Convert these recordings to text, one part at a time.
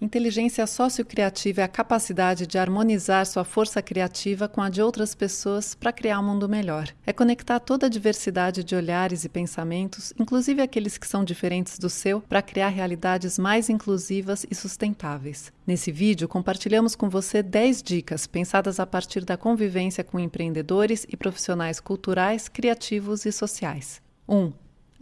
Inteligência sociocriativa é a capacidade de harmonizar sua força criativa com a de outras pessoas para criar um mundo melhor. É conectar toda a diversidade de olhares e pensamentos, inclusive aqueles que são diferentes do seu, para criar realidades mais inclusivas e sustentáveis. Nesse vídeo, compartilhamos com você 10 dicas pensadas a partir da convivência com empreendedores e profissionais culturais, criativos e sociais. 1. Um,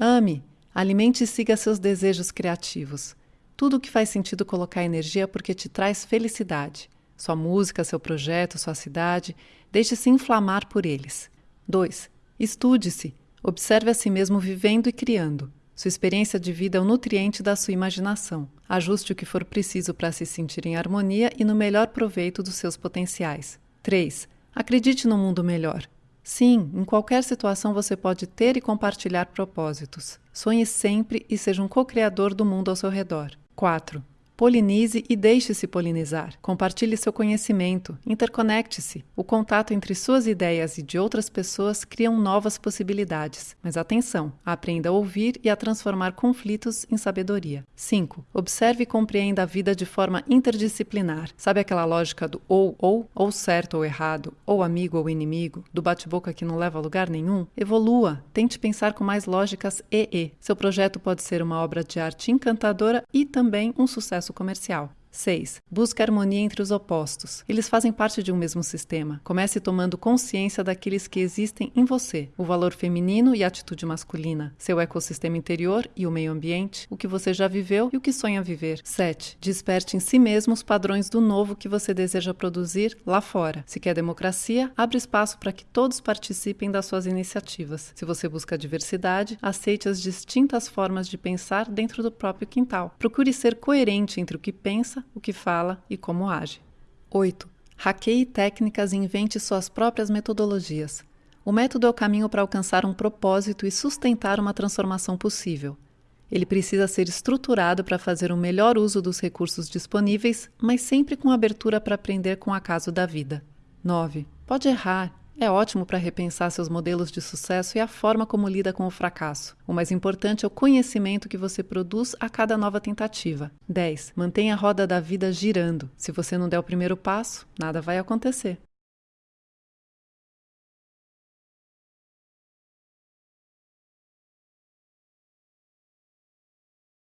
ame, alimente e siga seus desejos criativos. Tudo o que faz sentido colocar energia porque te traz felicidade. Sua música, seu projeto, sua cidade, deixe-se inflamar por eles. 2. Estude-se. Observe a si mesmo vivendo e criando. Sua experiência de vida é o nutriente da sua imaginação. Ajuste o que for preciso para se sentir em harmonia e no melhor proveito dos seus potenciais. 3. Acredite no mundo melhor. Sim, em qualquer situação você pode ter e compartilhar propósitos. Sonhe sempre e seja um co-criador do mundo ao seu redor. 4. Polinize e deixe-se polinizar. Compartilhe seu conhecimento, interconecte-se. O contato entre suas ideias e de outras pessoas criam novas possibilidades. Mas atenção, aprenda a ouvir e a transformar conflitos em sabedoria. 5. Observe e compreenda a vida de forma interdisciplinar. Sabe aquela lógica do ou ou, ou certo ou errado, ou amigo ou inimigo, do bate-boca que não leva a lugar nenhum? Evolua, tente pensar com mais lógicas e e. Seu projeto pode ser uma obra de arte encantadora e também um sucesso sucesso comercial. 6. Busque harmonia entre os opostos. Eles fazem parte de um mesmo sistema. Comece tomando consciência daqueles que existem em você: o valor feminino e a atitude masculina, seu ecossistema interior e o meio ambiente, o que você já viveu e o que sonha viver. 7. Desperte em si mesmo os padrões do novo que você deseja produzir lá fora. Se quer democracia, abre espaço para que todos participem das suas iniciativas. Se você busca diversidade, aceite as distintas formas de pensar dentro do próprio quintal. Procure ser coerente entre o que pensa, o que fala e como age. 8. Hackeie técnicas e invente suas próprias metodologias. O método é o caminho para alcançar um propósito e sustentar uma transformação possível. Ele precisa ser estruturado para fazer o melhor uso dos recursos disponíveis, mas sempre com abertura para aprender com o acaso da vida. 9. Pode errar, é ótimo para repensar seus modelos de sucesso e a forma como lida com o fracasso. O mais importante é o conhecimento que você produz a cada nova tentativa. 10. Mantenha a roda da vida girando. Se você não der o primeiro passo, nada vai acontecer.